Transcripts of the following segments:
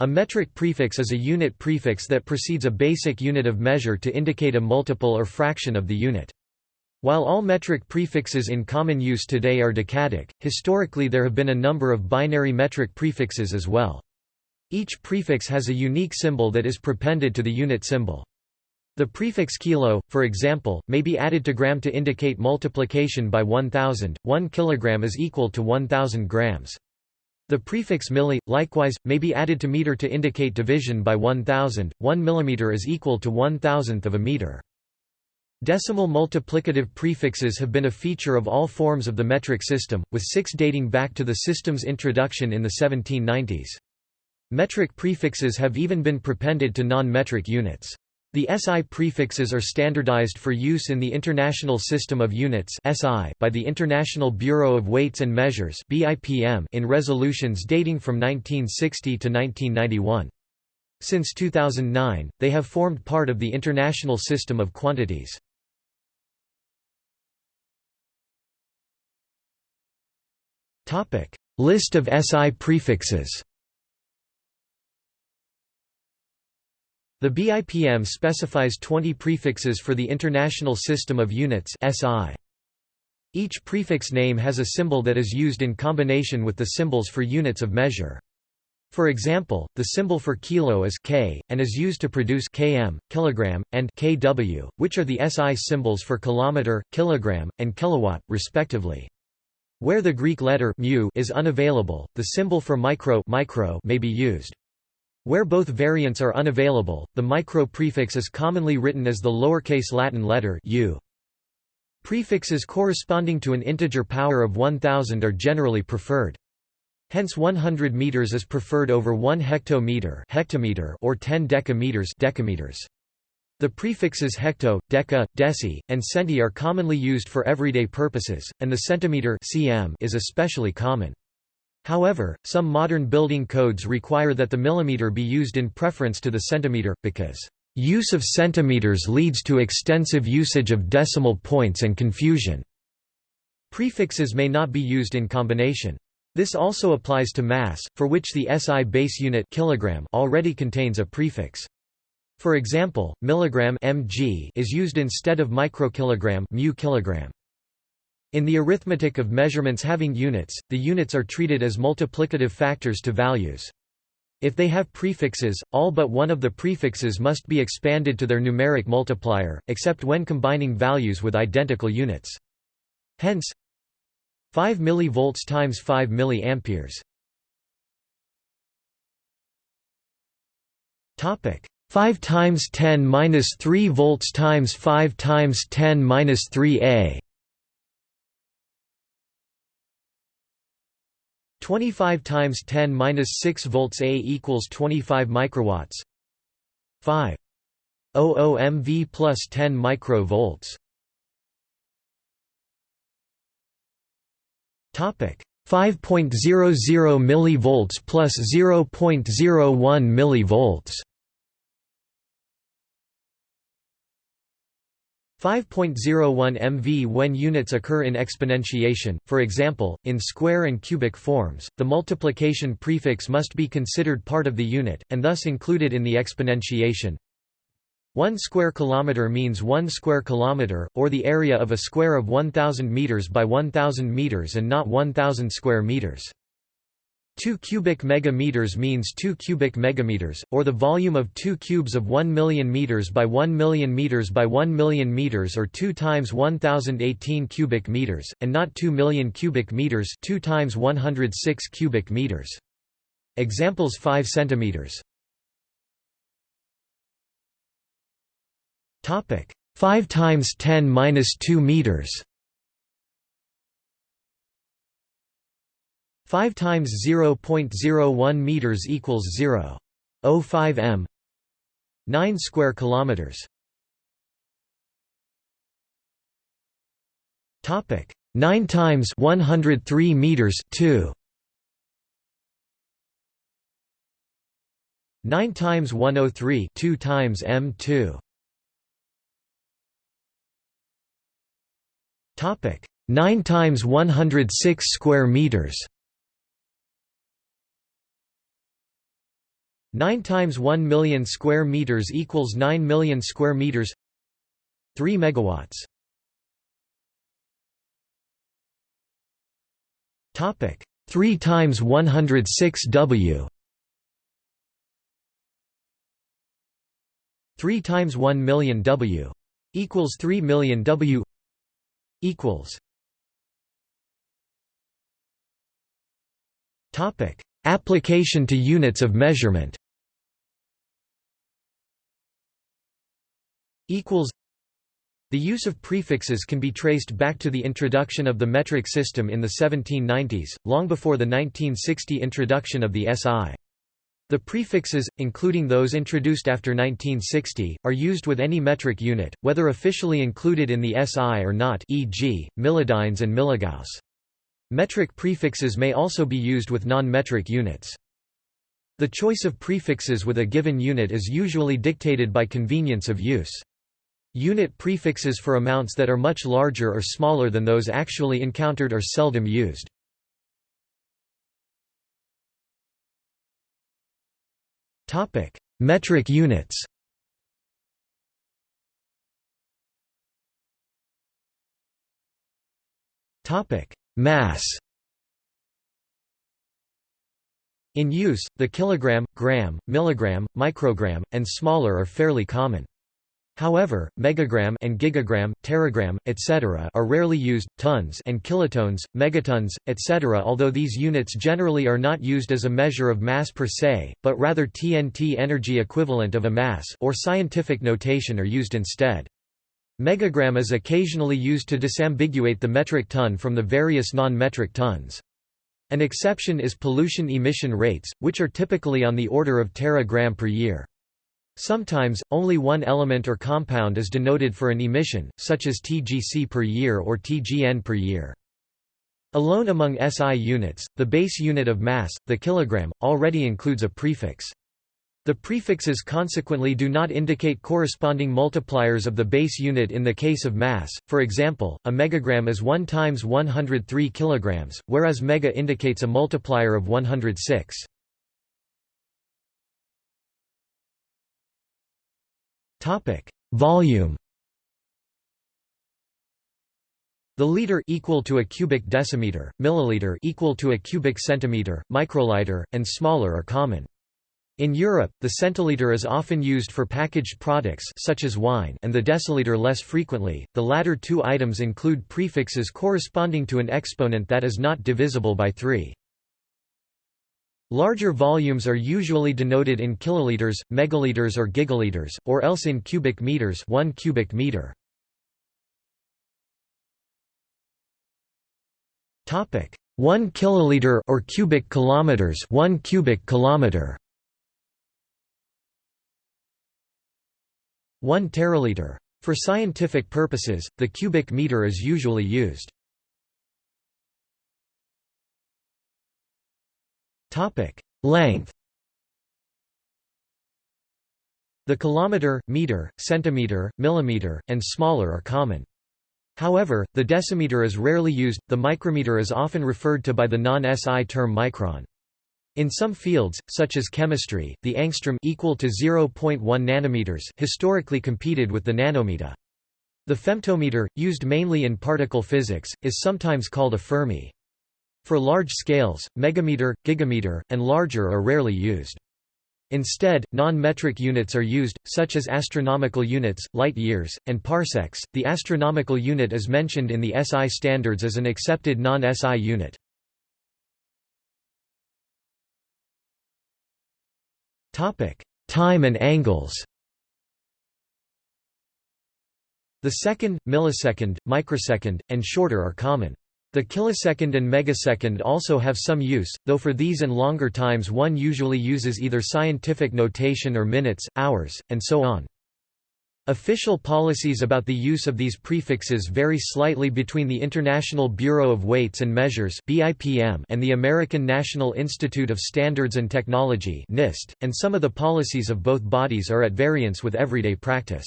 A metric prefix is a unit prefix that precedes a basic unit of measure to indicate a multiple or fraction of the unit. While all metric prefixes in common use today are decadic, historically there have been a number of binary metric prefixes as well. Each prefix has a unique symbol that is prepended to the unit symbol. The prefix kilo, for example, may be added to gram to indicate multiplication by 1000. 1 kilogram is equal to 1000 grams. The prefix milli, likewise, may be added to meter to indicate division by 1000. 1 millimeter is equal to one thousandth of a meter. Decimal multiplicative prefixes have been a feature of all forms of the metric system, with six dating back to the system's introduction in the 1790s. Metric prefixes have even been prepended to non-metric units. The SI prefixes are standardized for use in the International System of Units by the International Bureau of Weights and Measures in resolutions dating from 1960 to 1991. Since 2009, they have formed part of the International System of Quantities. List of SI prefixes The BIPM specifies 20 prefixes for the International System of Units SI. Each prefix name has a symbol that is used in combination with the symbols for units of measure. For example, the symbol for kilo is K, and is used to produce km, kilogram, and kW, which are the SI symbols for kilometer, kilogram, and kilowatt, respectively. Where the Greek letter mu is unavailable, the symbol for micro, micro may be used. Where both variants are unavailable, the micro prefix is commonly written as the lowercase Latin letter u. Prefixes corresponding to an integer power of 1000 are generally preferred. Hence 100 meters is preferred over 1 hectometer, hectometer or 10 decameters, decameters. The prefixes hecto, deca, deci, and centi are commonly used for everyday purposes, and the centimeter cm is especially common. However, some modern building codes require that the millimeter be used in preference to the centimeter, because use of centimeters leads to extensive usage of decimal points and confusion. Prefixes may not be used in combination. This also applies to mass, for which the SI base unit kilogram already contains a prefix. For example, milligram mg is used instead of microkilogram mu kilogram. In the arithmetic of measurements having units, the units are treated as multiplicative factors to values. If they have prefixes, all but one of the prefixes must be expanded to their numeric multiplier, except when combining values with identical units. Hence, 5 mV times 5 mA. Topic 5 times 10 minus 3 volts times 5 times 10 minus 3 a 25 times 10 minus 6 volts A equals 25 microwatts. 5. 00 MV plus 10 microvolts. Topic 5.00 millivolts plus 0.01 millivolts. 5.01 MV When units occur in exponentiation, for example, in square and cubic forms, the multiplication prefix must be considered part of the unit, and thus included in the exponentiation. 1 square kilometer means 1 square kilometer, or the area of a square of 1000 meters by 1000 meters and not 1000 square meters. 2 cubic megameters means 2 cubic megameters, or the volume of 2 cubes of 1 million meters by 1 million meters by 1 million meters or 2 times 1018 cubic meters, and not 2 million cubic meters 2 times 106 cubic meters. Examples 5 centimeters. Topic 5 times 10 minus 2 meters. 5 times 0.01 meters equals 0.05 m. 9 square kilometers. Topic. 9 times 103 meters 2 9 times 103 2 times m2 topic. 9 times 106 square meters 9 times 1 million square meters equals 9 million square meters 3 megawatts. Topic 3 times 106 W. 3 times 1 million W equals 3 million W equals topic application to units of measurement equals the use of prefixes can be traced back to the introduction of the metric system in the 1790s, long before the 1960 introduction of the SI. The prefixes, including those introduced after 1960, are used with any metric unit, whether officially included in the SI or not e.g., millidynes and milligauss. Metric prefixes may also be used with non-metric units. The choice of prefixes with a given unit is usually dictated by convenience of use. Unit prefixes for amounts that are much larger or smaller than those actually encountered are seldom used. Topic: Metric units. Topic: Mass. In use, the kilogram, gram, milligram, microgram, and smaller are fairly common. However, megagram and gigagram, teragram, etc. are rarely used, tons and kilotons, megatons, etc. although these units generally are not used as a measure of mass per se, but rather TNT energy equivalent of a mass or scientific notation are used instead. Megagram is occasionally used to disambiguate the metric ton from the various non-metric tons. An exception is pollution emission rates, which are typically on the order of teragram per year. Sometimes, only one element or compound is denoted for an emission, such as TGC per year or TGN per year. Alone among SI units, the base unit of mass, the kilogram, already includes a prefix. The prefixes consequently do not indicate corresponding multipliers of the base unit in the case of mass, for example, a megagram is 1 times 103 kilograms, whereas mega indicates a multiplier of 106. Topic: Volume. The liter equal to a cubic decimeter, milliliter equal to a cubic centimeter, microliter, and smaller are common. In Europe, the centiliter is often used for packaged products such as wine and the deciliter less frequently. The latter two items include prefixes corresponding to an exponent that is not divisible by 3. Larger volumes are usually denoted in kiloliters, megaliters or gigaliters, or else in cubic meters 1 cubic meter. Topic. 1 kiloliter or cubic kilometers 1 cubic kilometer. 1 teraliter. For scientific purposes the cubic meter is usually used Topic: Length. The kilometer, meter, centimeter, millimeter, and smaller are common. However, the decimeter is rarely used. The micrometer is often referred to by the non-SI term micron. In some fields, such as chemistry, the angstrom equal to 0.1 nanometers historically competed with the nanometer. The femtometer, used mainly in particle physics, is sometimes called a Fermi. For large scales, megameter, gigameter, and larger are rarely used. Instead, non-metric units are used, such as astronomical units, light years, and parsecs. The astronomical unit is mentioned in the SI standards as an accepted non-SI unit. Topic: Time and angles. The second, millisecond, microsecond, and shorter are common. The kilosecond and megasecond also have some use, though for these and longer times one usually uses either scientific notation or minutes, hours, and so on. Official policies about the use of these prefixes vary slightly between the International Bureau of Weights and Measures and the American National Institute of Standards and Technology and some of the policies of both bodies are at variance with everyday practice.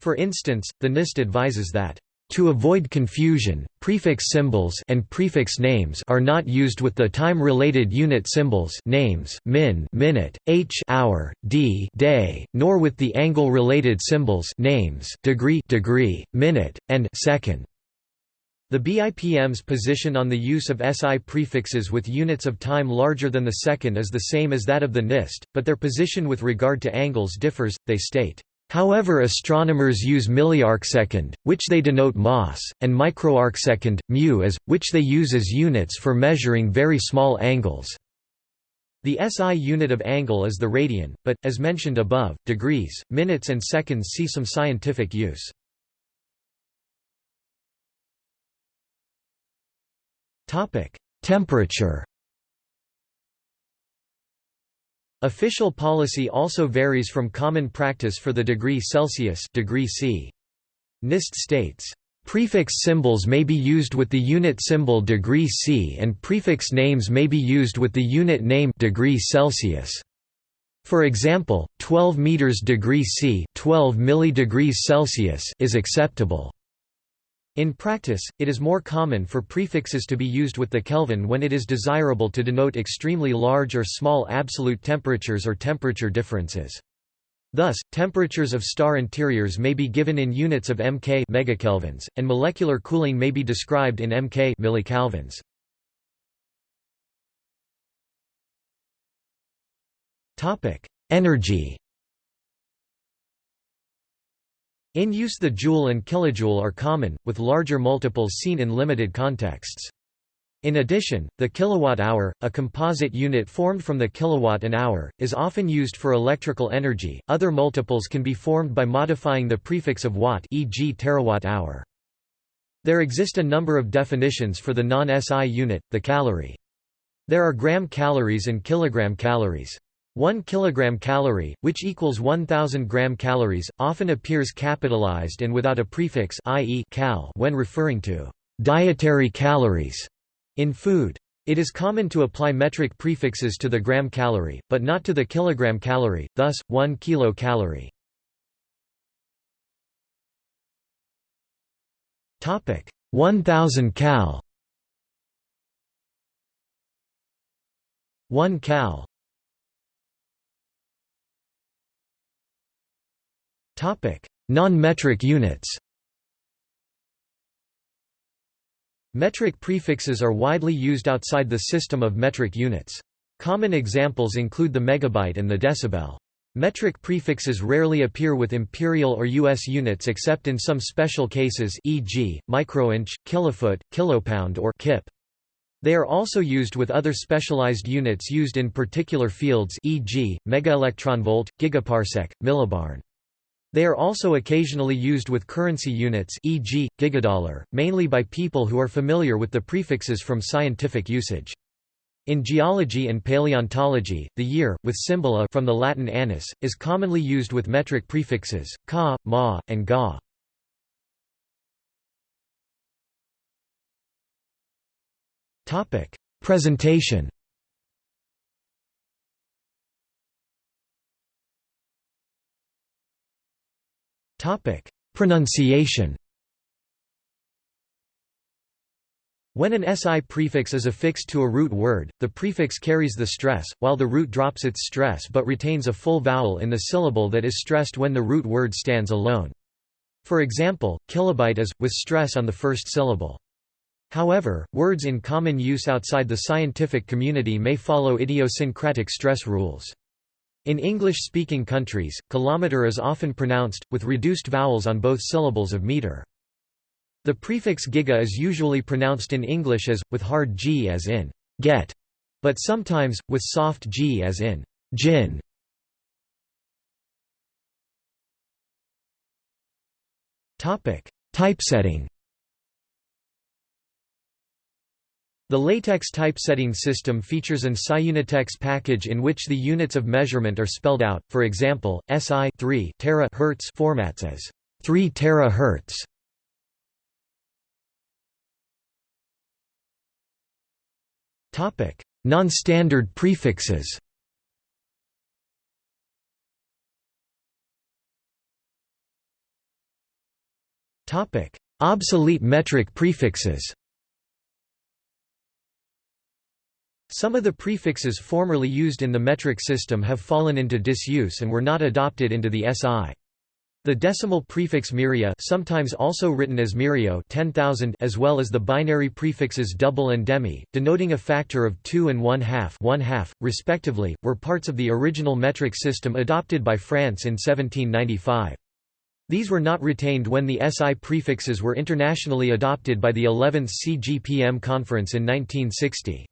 For instance, the NIST advises that To avoid confusion, prefix symbols and prefix names are not used with the time-related unit symbols names min minute, h hour, d day, nor with the angle-related symbols names degree degree, minute, and second. The BIPM's position on the use of SI prefixes with units of time larger than the second is the same as that of the NIST, but their position with regard to angles differs, they state. However astronomers use milliarcsecond, which they denote mas, and microarcsecond, mu as, which they use as units for measuring very small angles. The SI unit of angle is the radian, but, as mentioned above, degrees, minutes and seconds see some scientific use. Temperature Official policy also varies from common practice for the degree Celsius degree C. NIST states, "...prefix symbols may be used with the unit symbol degree C and prefix names may be used with the unit name degree Celsius." For example, 12 meters degree C, 12 milli Celsius is acceptable. In practice, it is more common for prefixes to be used with the Kelvin when it is desirable to denote extremely large or small absolute temperatures or temperature differences. Thus, temperatures of star interiors may be given in units of mK megakelvins, and molecular cooling may be described in mK millikelvins. Topic: Energy In use the joule and kilojoule are common, with larger multiples seen in limited contexts. In addition, the kilowatt-hour, a composite unit formed from the kilowatt an hour, is often used for electrical energy. Other multiples can be formed by modifying the prefix of watt, e.g., terawatt-hour. There exist a number of definitions for the non-SI unit, the calorie. There are gram calories and kilogram calories. 1 kilogram calorie, which equals 1000 gram calories, often appears capitalized and without a prefix i.e. cal when referring to dietary calories in food. It is common to apply metric prefixes to the gram calorie, but not to the kilogram calorie, thus 1 kilocalorie. Topic 1000 cal 1 cal Non-metric units Metric prefixes are widely used outside the system of metric units. Common examples include the megabyte and the decibel. Metric prefixes rarely appear with imperial or US units except in some special cases e.g., microinch, kilofoot, kilopound or kip. They are also used with other specialized units used in particular fields e.g., megaelectronvolt, gigaparsec, millibarn. They are also occasionally used with currency units e.g., gigadollar, mainly by people who are familiar with the prefixes from scientific usage. In geology and paleontology, the year, with symbol a from the Latin annus, is commonly used with metric prefixes, ka, ma, and ga. Presentation Topic: Pronunciation. When an SI prefix is affixed to a root word, the prefix carries the stress, while the root drops its stress but retains a full vowel in the syllable that is stressed when the root word stands alone. For example, kilobyte is, with stress on the first syllable. However, words in common use outside the scientific community may follow idiosyncratic stress rules. In English-speaking countries, kilometer is often pronounced, with reduced vowels on both syllables of meter. The prefix giga is usually pronounced in English as, with hard g as in get, but sometimes, with soft g as in gin. Typesetting The LaTeX typesetting system features an siunitx package in which the units of measurement are spelled out, for example, SI 3 tera hertz formats as 3 terahertz. Topic: Non-standard prefixes. Topic: Obsolete metric prefixes Some of the prefixes formerly used in the metric system have fallen into disuse and were not adopted into the SI. The decimal prefix myria sometimes also written as myrio 10,000 as well as the binary prefixes double and demi, denoting a factor of 2 and 1 half, 1 half respectively, were parts of the original metric system adopted by France in 1795. These were not retained when the SI prefixes were internationally adopted by the 11th CGPM conference in 1960.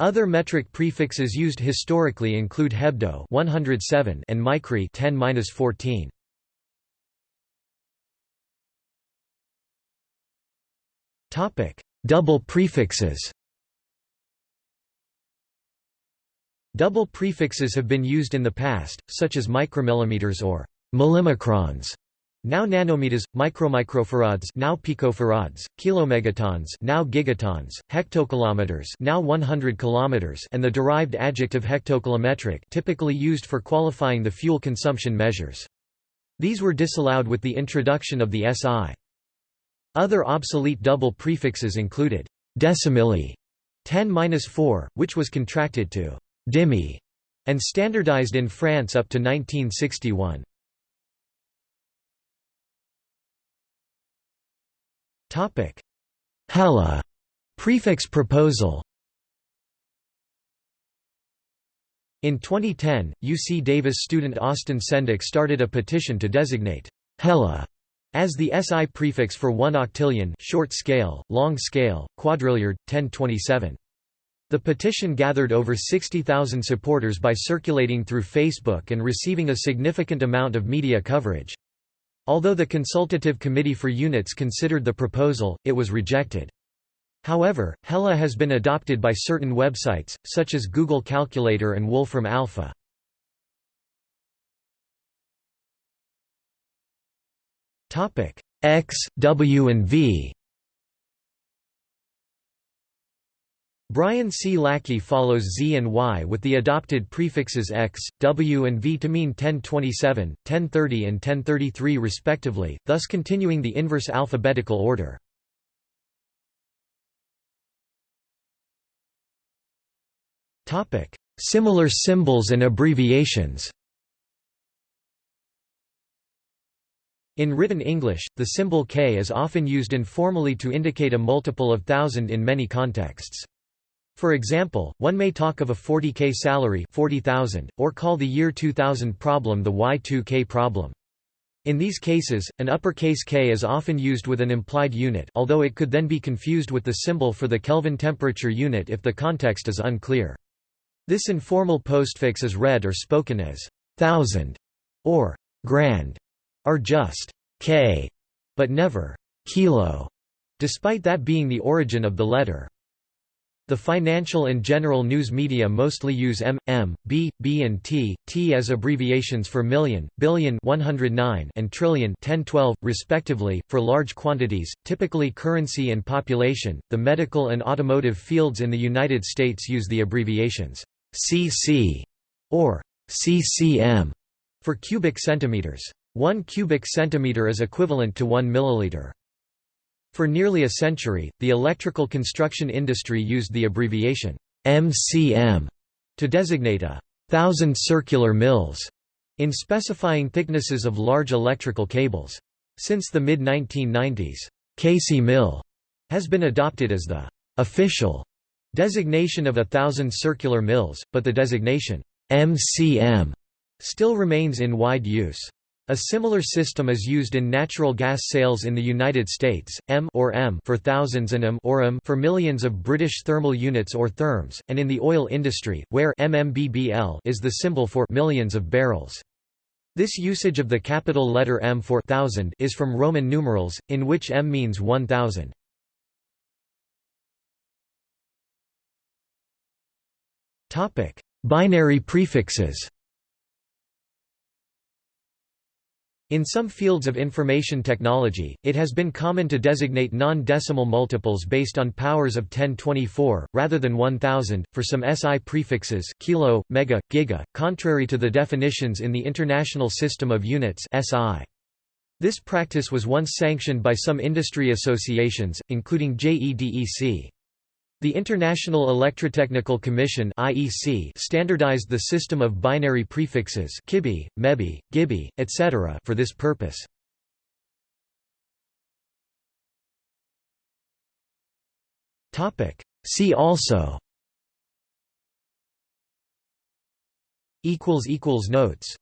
Other metric prefixes used historically include hebdo 107 and micri 10-14. Topic: Double prefixes. Double prefixes have been used in the past, such as micromillimeters or millimicrons, now nanometers, micromicrofarads, now picofarads, kilomegatons, now gigatons, hectokilometers, now 100 kilometers, and the derived adjective hectokilometric, typically used for qualifying the fuel consumption measures. These were disallowed with the introduction of the SI. Other obsolete double prefixes included decimilli 10-4, which was contracted to dimi and standardized in France up to 1961. Topic: Hella prefix proposal. In 2010, UC Davis student Austin Sendek started a petition to designate Hella as the SI prefix for 1 octillion short scale, long scale, quadrilliard, 1027. The petition gathered over 60,000 supporters by circulating through Facebook and receiving a significant amount of media coverage. Although the Consultative Committee for Units considered the proposal, it was rejected. However, Hella has been adopted by certain websites, such as Google Calculator and Wolfram Alpha. X, W and V Brian C. Lackey follows Z and Y with the adopted prefixes X, W and V to mean 1027, 1030 and 1033 respectively, thus continuing the inverse alphabetical order. Similar symbols and abbreviations In written English, the symbol K is often used informally to indicate a multiple of thousand in many contexts. For example, one may talk of a 40k salary 40,000, or call the year 2000 problem the Y2k problem. In these cases, an uppercase K is often used with an implied unit although it could then be confused with the symbol for the Kelvin temperature unit if the context is unclear. This informal postfix is read or spoken as thousand or grand are just k, but never kilo, despite that being the origin of the letter. The financial and general news media mostly use M, M, B, B and T, T as abbreviations for million, billion 109 and trillion 1012, respectively, for large quantities, typically currency and population. The medical and automotive fields in the United States use the abbreviations CC or CCM for cubic centimeters. One cubic centimeter is equivalent to 1 milliliter. For nearly a century, the electrical construction industry used the abbreviation MCM to designate a thousand circular mils in specifying thicknesses of large electrical cables. Since the mid-1990s, kcmil has been adopted as the official designation of a thousand circular mils, but the designation MCM still remains in wide use. A similar system is used in natural gas sales in the United States, M or M for thousands and M or M for millions of British thermal units or therms, and in the oil industry, where MMBBL is the symbol for millions of barrels. This usage of the capital letter M for thousand is from Roman numerals, in which M means 1000. Binary prefixes In some fields of information technology, it has been common to designate non-decimal multiples based on powers of 1024, rather than 1000, for some SI prefixes kilo, mega, giga, contrary to the definitions in the International System of Units SI. This practice was once sanctioned by some industry associations, including JEDEC. The International Electrotechnical Commission (IEC) standardized the system of binary prefixes kibi, mebi, gibi, etc. for this purpose. Topic: See also equals equals notes